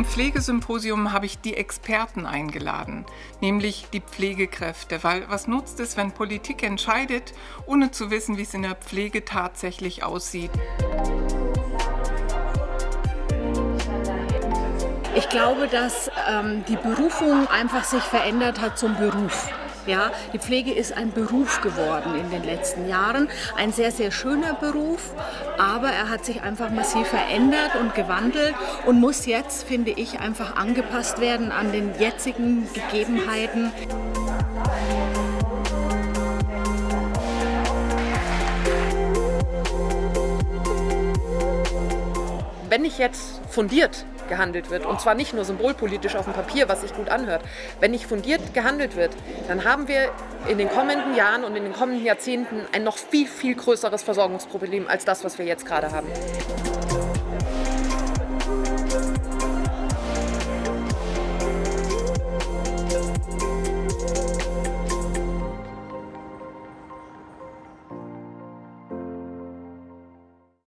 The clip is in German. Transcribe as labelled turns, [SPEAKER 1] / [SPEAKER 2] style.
[SPEAKER 1] Pflegesymposium habe ich die Experten eingeladen, nämlich die Pflegekräfte, weil was nutzt es, wenn Politik entscheidet, ohne zu wissen, wie es in der Pflege tatsächlich aussieht.
[SPEAKER 2] Ich glaube, dass ähm, die Berufung einfach sich verändert hat zum Beruf. Ja, die Pflege ist ein Beruf geworden in den letzten Jahren. Ein sehr, sehr schöner Beruf, aber er hat sich einfach massiv verändert und gewandelt und muss jetzt, finde ich, einfach angepasst werden an den jetzigen Gegebenheiten.
[SPEAKER 3] Wenn ich jetzt fundiert gehandelt wird. Und zwar nicht nur symbolpolitisch auf dem Papier, was sich gut anhört. Wenn nicht fundiert gehandelt wird, dann haben wir in den kommenden Jahren und in den kommenden Jahrzehnten ein noch viel, viel größeres Versorgungsproblem als das, was wir jetzt gerade haben.